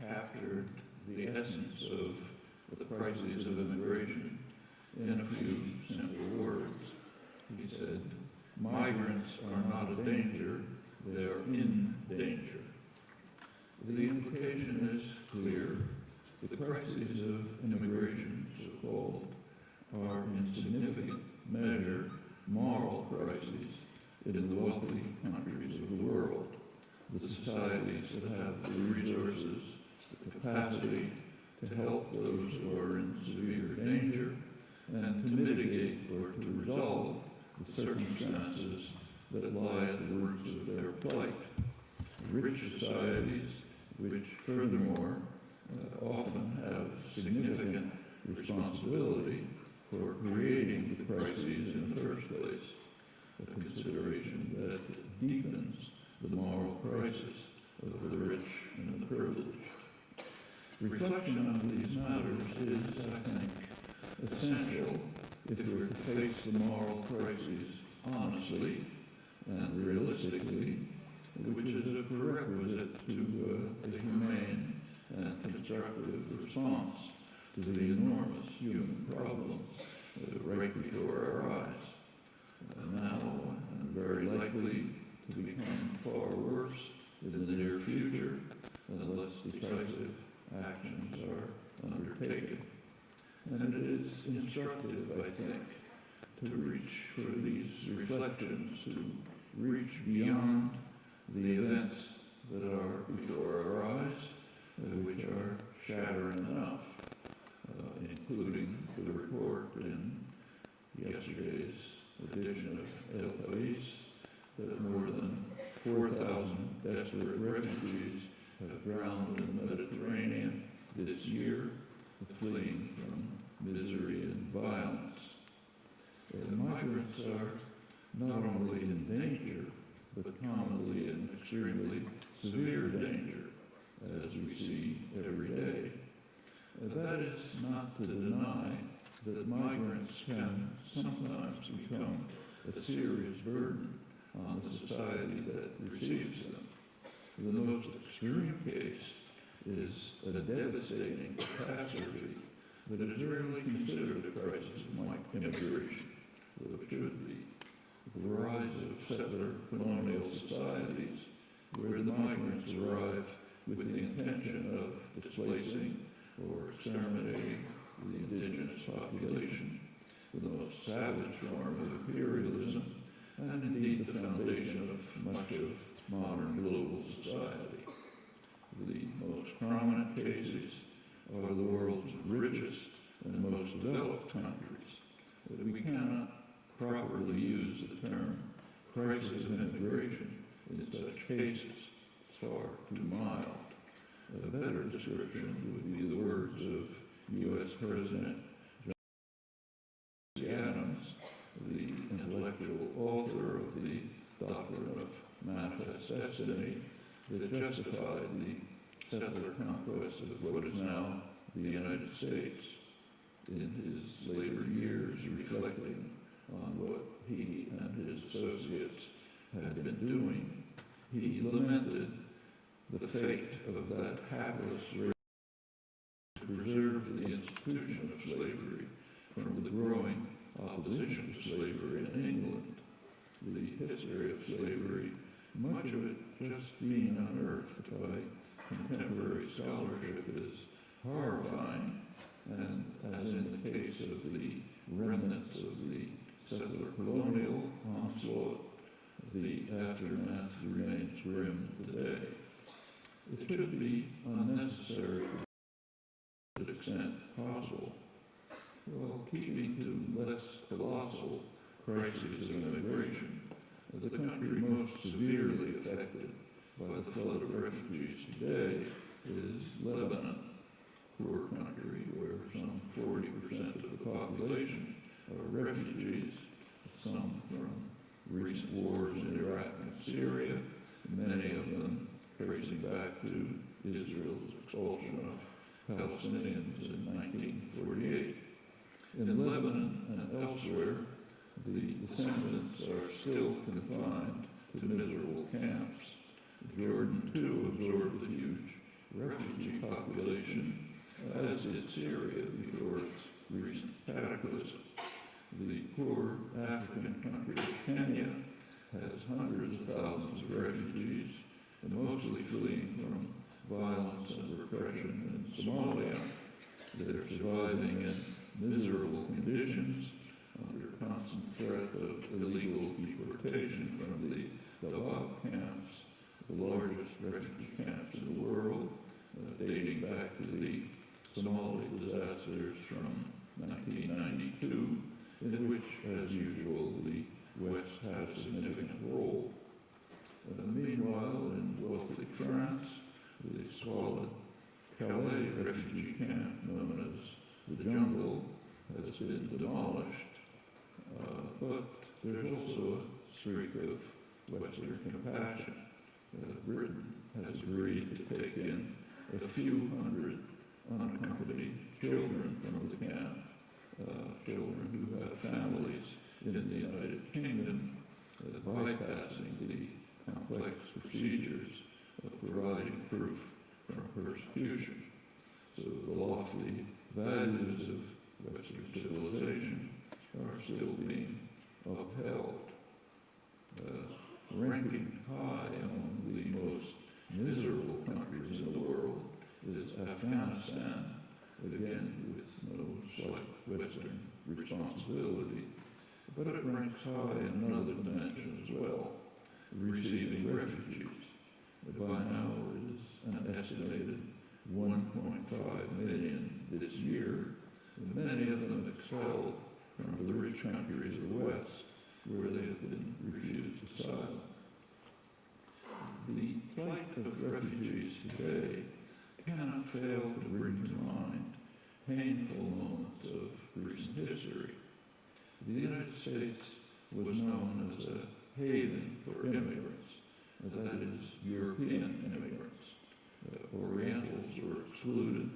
captured the essence of the crises of immigration in a few simple words. He said, migrants are not a danger, they are in danger. The implication is clear. The crises of immigration, so-called, are in significant measure moral crises in the wealthy countries of the world, the societies that have the resources, capacity to help those who are in severe danger and to mitigate or to resolve the circumstances that lie at the roots of their plight. Rich societies, which furthermore uh, often have significant responsibility for creating the crises in the first place, a consideration that deepens the moral crisis of the rich and the privileged. Reflection on these matters is, I think, essential if we're to face the moral crises honestly and realistically, which is a prerequisite to uh, the humane and constructive response to the enormous human problems uh, right before our eyes, uh, now and very likely to become far worse in the near future unless decisive actions are undertaken. And it is instructive, I think, to reach for these reflections, to reach beyond the events that are before our eyes, uh, which are shattering enough, uh, including the report in yesterday's edition of El País that more than 4,000 desperate refugees have drowned in the Mediterranean this year, fleeing from misery and violence. The migrants are not only in danger, but commonly in extremely severe danger, as we see every day. That is not to deny that migrants can sometimes become a serious burden on the society that receives them. The most extreme case is a devastating catastrophe that is rarely considered a crisis of immigration, though it should be. The rise of settler colonial societies, where the migrants arrive with the intention of displacing or exterminating the indigenous population, the most savage form of imperialism, and indeed the foundation of much of modern global society. The most prominent cases are the world's richest and most developed countries. We cannot properly use the term crisis of immigration in such cases. It's far too mild. A better description would be the words of U.S. President John Adams, the intellectual author of the doctrine of manifest destiny that justified the settler conquest of what is now the United States. In his later years, reflecting on what he and his associates had been doing, he lamented the fate of that hapless race to preserve the institution of slavery from the growing opposition to slavery in England. The history of slavery, much of it just being unearthed by contemporary scholarship, is horrifying, and as in the case of the remnants of the settler colonial onslaught, the aftermath remains grim today. It should be unnecessary to the extent possible, while keeping to less colossal crises of immigration. The country most severely affected by the flood of refugees today is Lebanon, poor country where some 40% of the population are refugees, some from recent wars in Iraq and Syria, many of them tracing back to Israel's expulsion of Palestinians in 1948. In Lebanon and elsewhere, the descendants are still confined to miserable camps. Jordan, too, absorbed the huge refugee population, as did Syria before its recent cataclysm. The poor African country of Kenya has hundreds of thousands of refugees, mostly fleeing from violence and repression in Somalia. They're surviving in miserable conditions under constant threat of illegal deportation from the Dadaab camps, the largest refugee camps in the world, uh, dating back to the Somali disasters from 1992, in which, as usual, the West had a significant role. Uh, meanwhile, in wealthy France, the squalid Calais refugee camp known as the Jungle has been demolished. Uh, but there's also a streak of Western compassion. Uh, Britain has agreed to take in a few hundred unaccompanied children from the camp, uh, children who have families in the United Kingdom, uh, bypassing the complex procedures of providing proof from persecution. So the lofty values of Western civilization are still being upheld. Uh, ranking high among the most miserable countries in the world is Afghanistan, again with no slight Western responsibility, but it ranks high in another dimension as well, receiving refugees. By now it is an estimated 1.5 million this year, many of them expelled from the rich countries of the West where they have been refused asylum. The plight of refugees today cannot fail to bring to mind painful moments of recent history. The United States was known as a haven for immigrants, that is, European immigrants. Uh, Orientals were excluded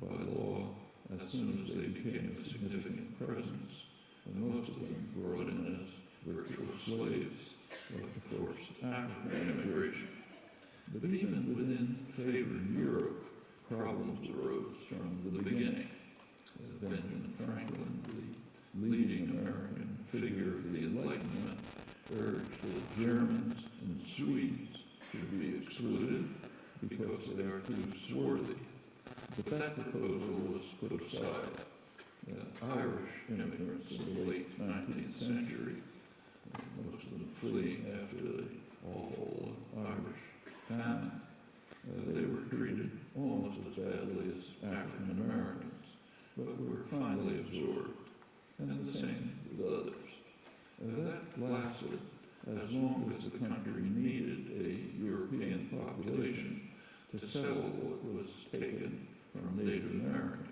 by law as soon as they became a significant presence, and most of them brought in as virtual slaves of the forced African immigration. But even within favored Europe, problems arose from the beginning. Benjamin Franklin, the leading American figure of the Enlightenment, urged that Germans and Swedes should be excluded because they are too swarthy. But that proposal was put aside. Uh, Irish immigrants in the late 19th century, most of them fleeing after the awful Irish famine, uh, they were treated almost as badly as African Americans, but were finally absorbed, and the same with others. That lasted as long as the country needed a European population to settle what was taken from Native Americans.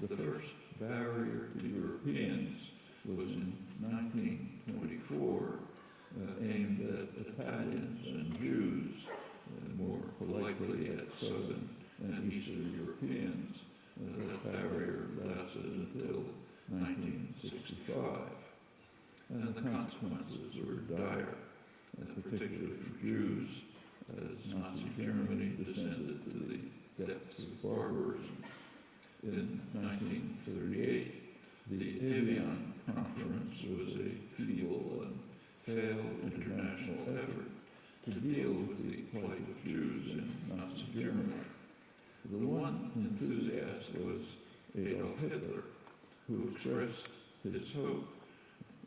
The first barrier to Europeans was in 1924, uh, aimed at Italians and Jews, and more likely at Southern and Eastern Europeans. Uh, that barrier lasted until 1965, and the consequences were dire, particularly for Jews, as Nazi Germany descended to the depths of barbarism. In 1938, the Evian Conference was a feeble and failed international effort to deal with the plight of Jews in Nazi Germany. The one enthusiast was Adolf Hitler, who expressed his hope,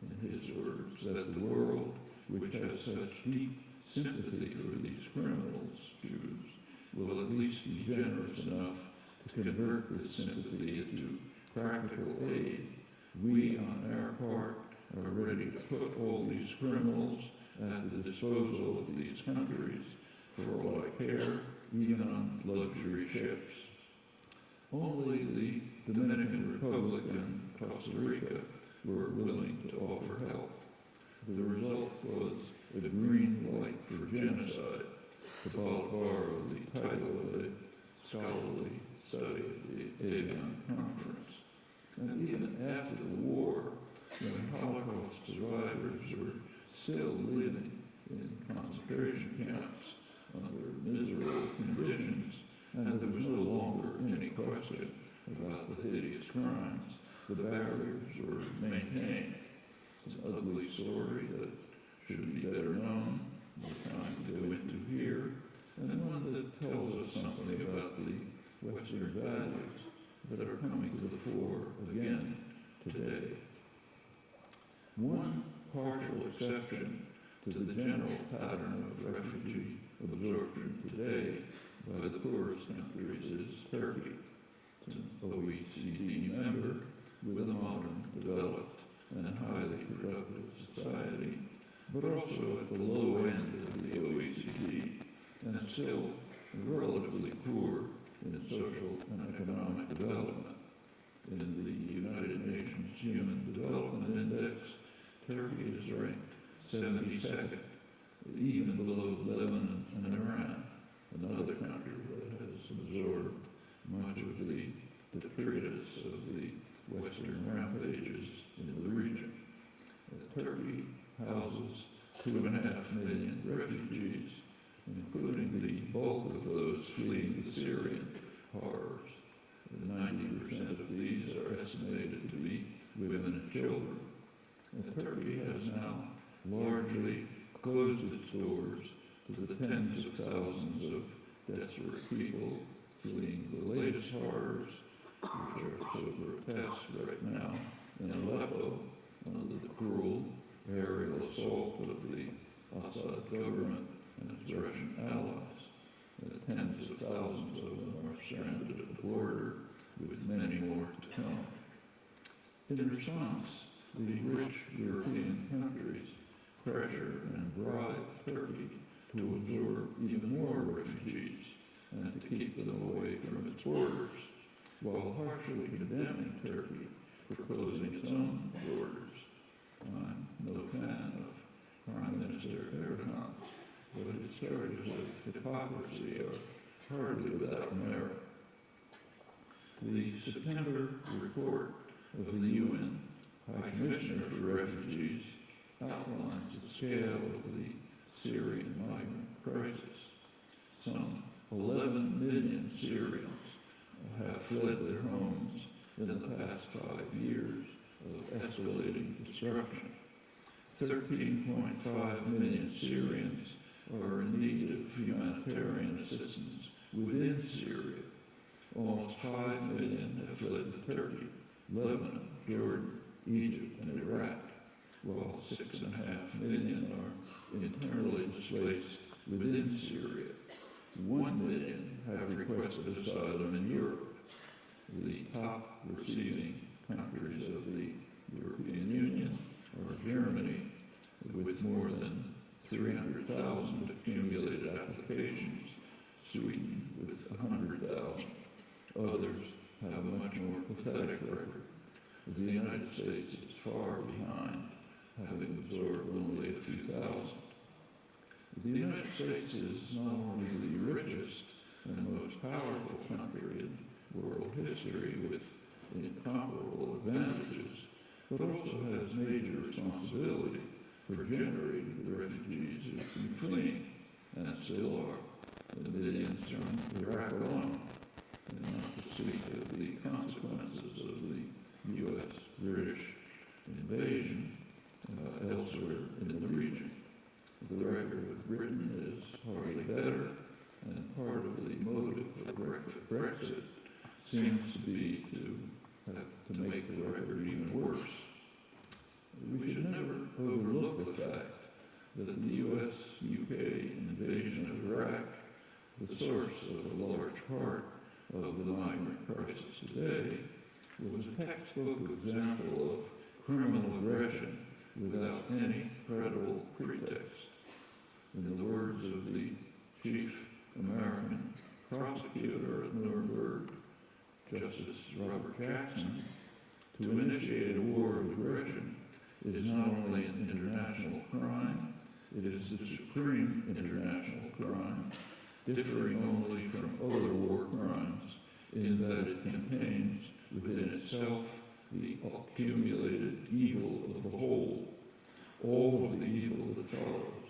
in his words, that the world, which has such deep sympathy for these criminals, Jews, will at least be generous enough to convert this sympathy into practical aid. We, on our part, are ready to put all these criminals at the disposal of these countries for all I care, even on luxury ships. Only the Dominican Republic and Costa Rica were willing to offer help. The result was a green light for genocide, to borrow the title of a scholarly study of the Conference. And even after the war, when Holocaust survivors were still living in concentration camps under miserable conditions, and there was no longer any question about the hideous crimes. The barriers were maintained. It's an ugly story that should be better known, more time to go into here, and one that tells us something about the Western values that are coming to the fore again today. One partial exception to the general pattern of refugee absorption today by the poorest countries is Turkey. It's an OECD member with a modern, developed, and highly productive society, but also at the low end of the OECD and still relatively poor in social and economic development. In the United Nations Human Development Index, Turkey is ranked 72nd, even below Lebanon and Iran, another country that has absorbed much of the detritus of the Western rampages in the region. Turkey houses two and a half million refugees, including the bulk of those fleeing the Syrian horrors. Ninety percent of these are estimated to be women and children. Turkey has now largely closed its doors to the tens of thousands of desperate people fleeing the latest horrors, which are so grotesque right now in Aleppo under the cruel aerial assault of the Assad government and its Russian allies. Uh, tens of thousands of them are stranded at the border, with many more to come. In response, the rich European countries pressure and bribe Turkey to absorb even more refugees and to keep them away from its borders, while harshly condemning Turkey for closing its own borders. I'm no fan of Prime Minister Erdogan, but his charges of hypocrisy are hardly without merit. The September report of the UN High Commissioner for Refugees outlines the scale of the Syrian migrant crisis. Some 11 million Syrians have fled their homes in the past five years of escalating destruction. 13.5 million Syrians are in need of humanitarian assistance within Syria. Almost 5 million have fled to Turkey, Lebanon, Jordan, Egypt, and Iraq, while 6.5 million are internally displaced within Syria. 1 million have requested asylum in Europe. The top receiving countries of the European Union are Germany, with more than 300,000 accumulated applications, Sweden with 100,000. Others have a much more pathetic record. The United States is far behind, having absorbed only a few thousand. The United States is not only the richest and most powerful country in world history with incomparable advantages, but also has major responsibility for generating the refugees who have been fleeing and still are, the millions from Iraq alone, and not to speak of the consequences of the U.S. British invasion uh, elsewhere in the region. The record of Britain is hardly better, and part of the motive of Brexit seems to be to to make the record even worse. We should never overlook the fact that the U.S.-UK invasion of Iraq, the source of a large part of the migrant crisis today, was a textbook example of criminal aggression without any credible pretext. In the words of the chief American prosecutor at Nuremberg, Justice Robert Jackson, to initiate a war of aggression is not only an international crime, it is the supreme international crime, differing only from other war crimes in that it contains within itself the accumulated evil of the whole, all of the evil that follows.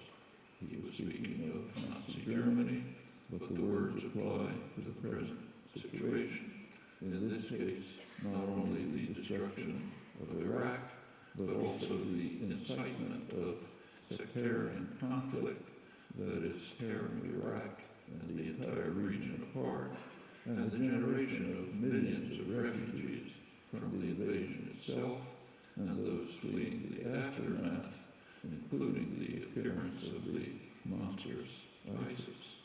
He was speaking of Nazi Germany, but the words apply to the present situation. In this case, not only the destruction of Iraq, but also the incitement of sectarian conflict that is tearing Iraq and the entire region apart, and the generation of millions of refugees from the invasion itself and those fleeing the aftermath, including the appearance of the monstrous ISIS.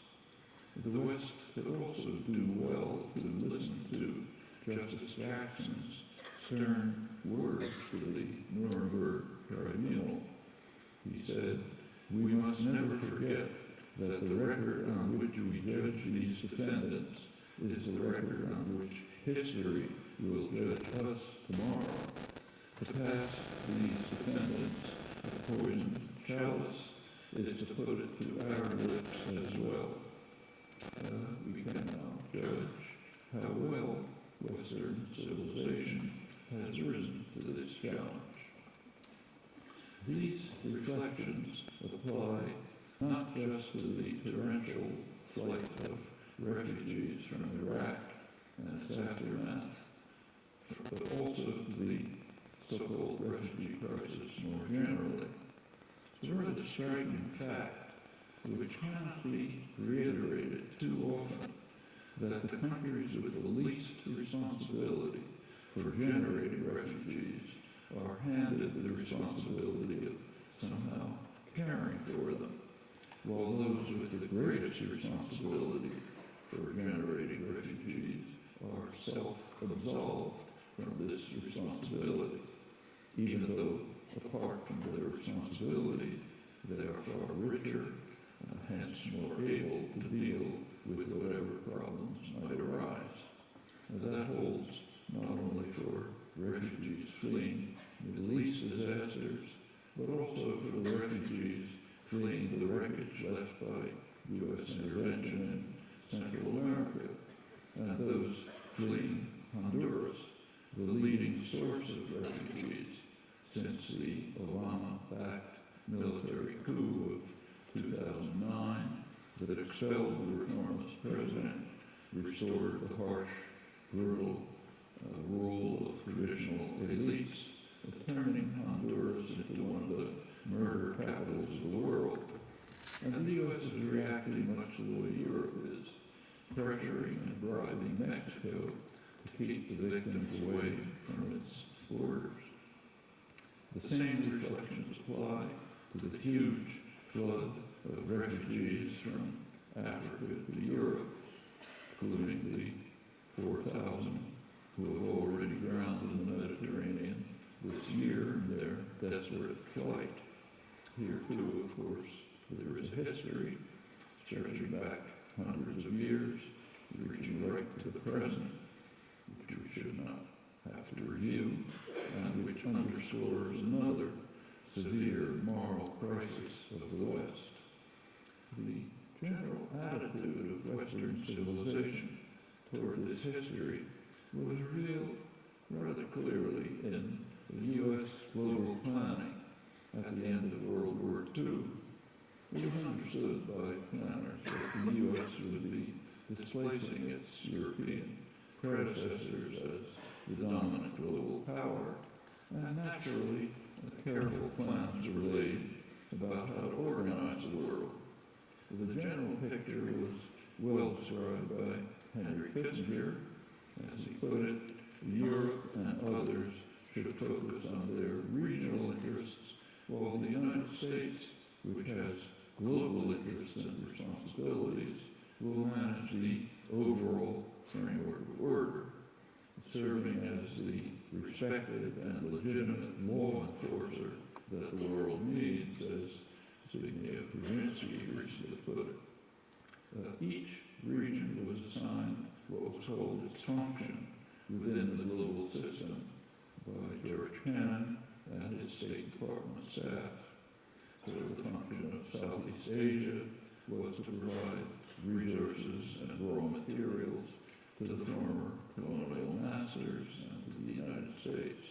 The West could also do well to listen to Justice Jackson's stern words to the Nuremberg tribunal. He said, We must never forget that the record on which we judge these defendants is the record on which history will judge us tomorrow. To pass these defendants a poisoned chalice is to put it to our lips as well. Uh, we can now judge how well Western civilization has risen to this challenge. These reflections apply not just to the torrential flight of refugees from Iraq and its aftermath, but also to the so-called refugee crisis more generally. It's a rather striking fact which cannot be reiterated too often that the countries with the least responsibility for generating refugees are handed the responsibility of somehow caring for them, while those with the greatest responsibility for generating refugees are self-absolved from this responsibility, even though, apart from their responsibility, they are far richer and hence more able to deal with whatever problems might arise. And that holds not only for refugees fleeing Middle East disasters, but also for the refugees fleeing the wreckage left by U.S. intervention in Central America, and those fleeing Honduras, the leading source of refugees since the Obama-backed military coup of 2009 that expelled the reformist president, restored the harsh, brutal uh, rule of traditional elites, turning Honduras into one of the murder capitals of the world. And the U.S. is reacting much the way Europe is, pressuring and bribing Mexico to keep the victims away from its borders. The same reflections apply to the huge flood of refugees from Africa to Europe, including the 4,000 who have already drowned in the Mediterranean this year in their desperate flight. Here, too, of course, there is a history stretching back hundreds of years, reaching right to the present, which we should not have to review, and which underscores another severe moral crisis of the West. The general attitude of Western civilization toward this history was revealed rather clearly in the U.S. global planning at the end of World War II. It was understood by planners that the U.S. would be displacing its European predecessors as the dominant global power, and naturally, careful plans were laid about how to organize the world. The general picture was well described by Henry Kissinger. As he put it, Europe and others should focus on their regional interests, while the United States, which has global interests and responsibilities, will manage the overall framework of order, serving as the respected and legitimate law enforcer that the world needs, as Zbigniew Brzezinski recently put it. Uh, each region was assigned what was called its function within the global system by George Kennan and his State Department staff. So the function of Southeast Asia was to provide resources and raw materials to the former colonial masters to the United States.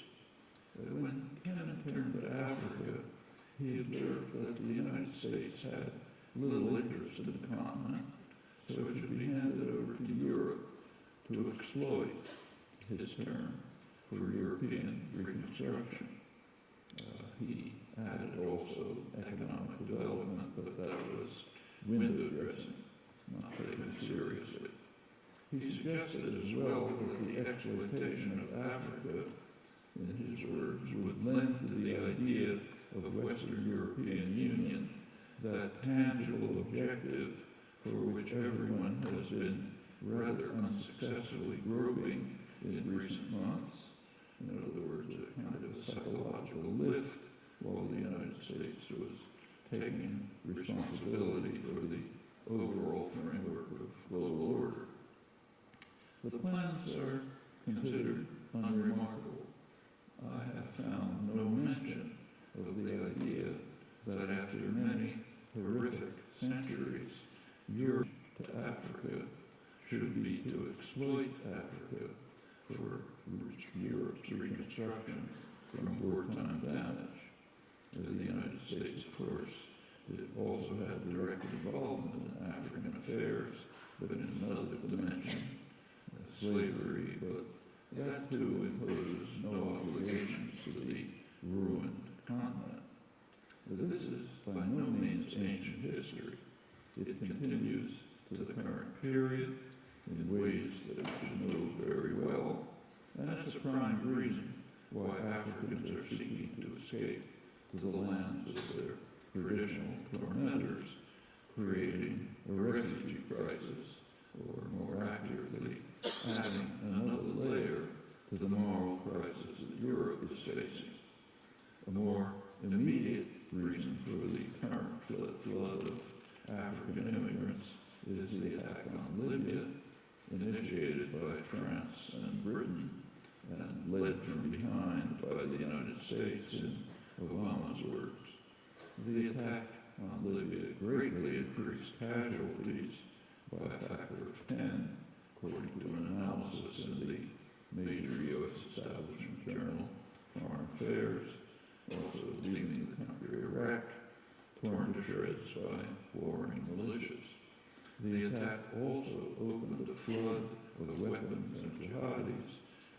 When Kennan turned to Africa, he observed that the United States had little interest in the continent, so it should be handed over to Europe to exploit, his term, for European reconstruction. Uh, he added also economic development, but that was window dressing, not taken seriously. He suggested as well that the exploitation of Africa, in his words, would lend to the idea of Western European Union that tangible objective for which everyone has been rather unsuccessfully groping in recent months. In other words, a kind of a psychological lift while the United States was taking responsibility for the overall framework of global order. The plans are considered unremarkable. I have found no mention of the idea that after many horrific centuries, Europe to Africa should be to exploit Africa for Europe's reconstruction from wartime damage. The United States, of course, it also had direct involvement in African affairs, but in another dimension, slavery, but that too imposes no obligations to the ruined continent. But this is by no means ancient history. It continues to the current period in ways that we should know very well, and it's a prime reason why Africans are seeking to escape to the lands of their traditional tormentors, creating a refugee crisis, or more accurately, adding another layer to the moral crisis that Europe is facing. A more immediate reason for the current flood, of African immigrants is the attack on Libya, initiated by France and Britain, and led from behind by the United States in Obama's words. The attack on Libya greatly increased casualties by a factor of 10, according to an analysis in the major U.S. establishment journal, Foreign Affairs, also leaving the country Iraq, torn to shreds by warring militias. The attack also opened a flood of weapons and jihadis,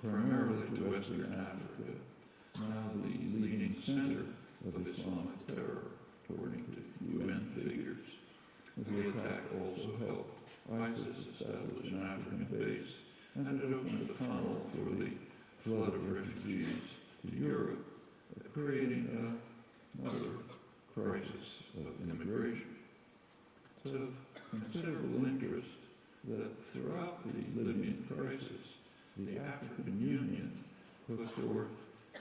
primarily to Western Africa, now the leading center of Islamic terror, according to UN figures. The attack also helped ISIS established an African base, and it opened a funnel for the flood of refugees to Europe, creating another crisis of immigration. It's of considerable interest that throughout the Libyan crisis, the African Union put forth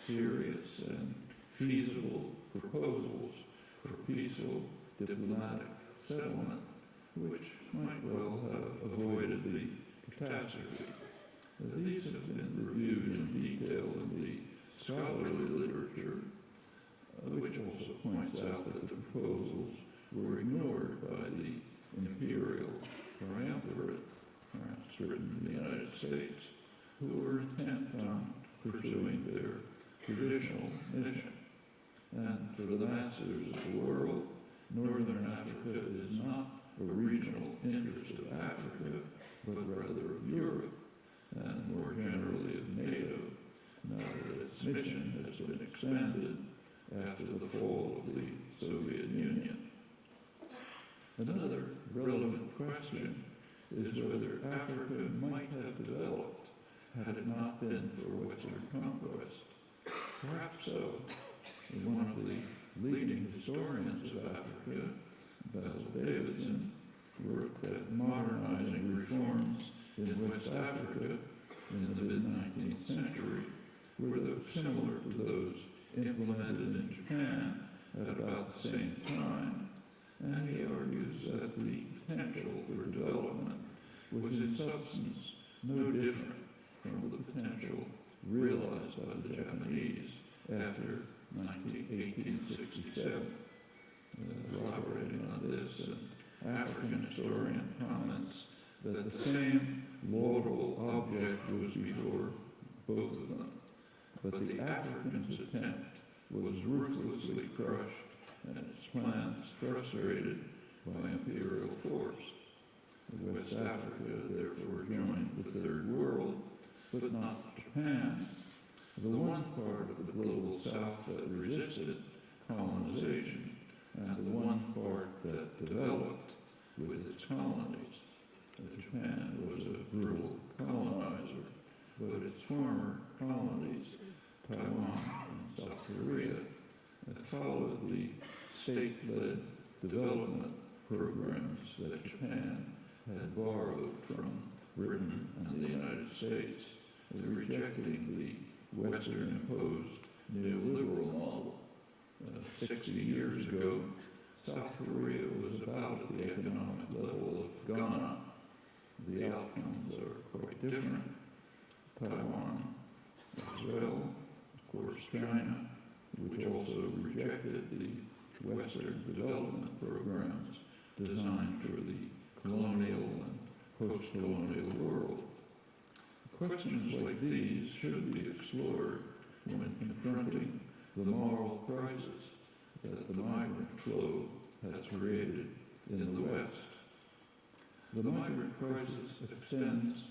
serious and feasible proposals for peaceful diplomatic settlement, which might well have avoided the catastrophe. These have been reviewed in detail in the scholarly literature, uh, which also points out that the proposals were ignored by the imperial triumvirate, perhaps written in the United States, who were intent on pursuing their traditional mission. And for the masters of the world, Northern Africa is not a regional interest of Africa, but rather of Europe, and more generally of NATO, now that its mission has been expanded after the fall of the Soviet Union. Another relevant question is whether Africa might have developed had it not been for Western conquest. Perhaps so. One of the leading historians of Africa, Basil Davidson, wrote that modernizing reforms in West Africa in the mid-19th century were similar to those implemented in Japan at about the same time, and he argues that the potential for development was in substance no different from the potential realized by the Japanese after 1867. Elaborating on this, an African historian comments that the same laudable object was before both of them, but the African's attempt was ruthlessly crushed and its plans frustrated by imperial force. West Africa therefore joined the Third World, but not Japan, the one part of the global South that resisted colonization and the one part that developed with its colonies. Japan was a brutal colonizer, but its former colonies, Taiwan and South Korea, followed the state-led development programs that Japan had borrowed from Britain and the United States, rejecting the Western-imposed neoliberal model. Uh, 60 years ago, South Korea was about at the economic level of Ghana. The outcomes are quite different. Taiwan as well, of course China, which also rejected the Western development programs designed for the colonial and post-colonial world. Questions like these should be explored when confronting the moral crisis that the migrant flow has created in the West. The migrant crisis extends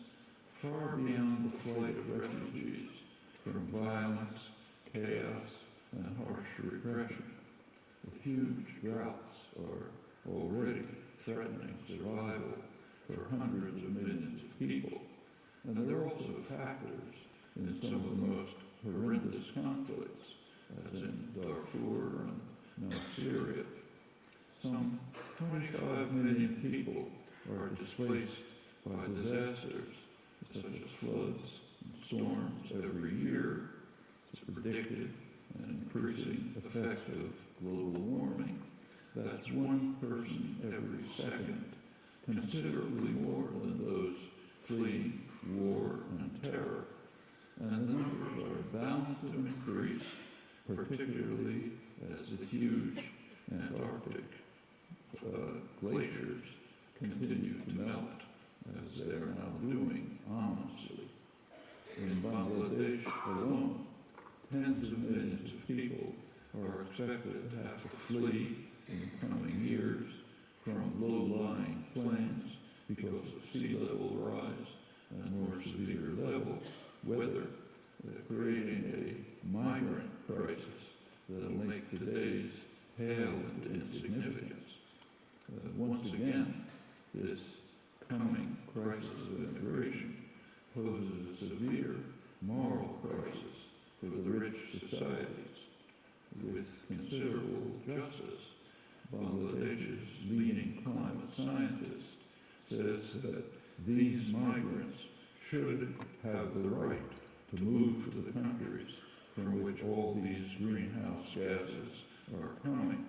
far beyond the flight of refugees from violence, chaos, and harsh repression. The huge droughts are already threatening survival for hundreds of millions of people. And there are also factors in some of the most horrendous conflicts, as in Darfur and North Syria. Some 25 million are displaced by disasters such as floods and storms every year. It's predicted an increasing effect of global warming. That's one person every second, considerably more than those fleeing war and terror. And the numbers are bound to increase, particularly as the huge Antarctic uh, glaciers continue to melt, as they are now doing ominously. In Bangladesh alone, tens of millions of people are expected to have to flee in the coming years from low-lying plains because of sea level rise and more severe level weather, creating a migrant crisis that will make today's pale into insignificance. Uh, once again, this coming crisis of immigration poses a severe moral crisis for the rich societies with considerable justice. Bangladesh's leading climate scientist says that these migrants should have the right to move to the countries from which all these greenhouse gases are coming.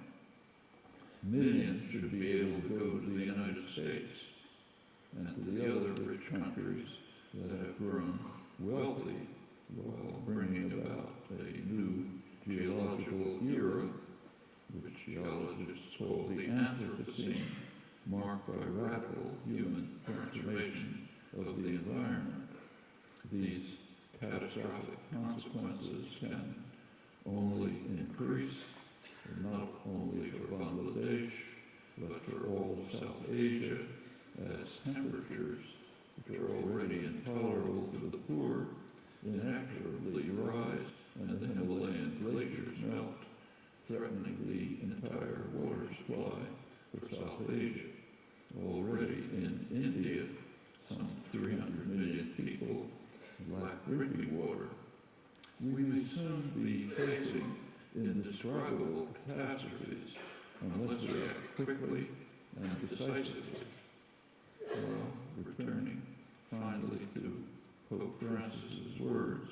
Millions should be able to go to the United States and to the other rich countries that have grown wealthy while bringing about a new geological era, which geologists call the Anthropocene, marked by radical human transformation of the environment. These catastrophic consequences can only increase, not only for Bangladesh, but for all of South Asia, as temperatures, which are already intolerable for the poor, inexorably rise and the Himalayan glaciers melt, threatening the entire water supply for South Asia. Already in India, some 300 million people lack drinking water. We may soon be facing indescribable catastrophes unless we act quickly and decisively. Well, returning finally to Pope Francis's words,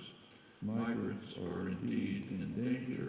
migrants are indeed in danger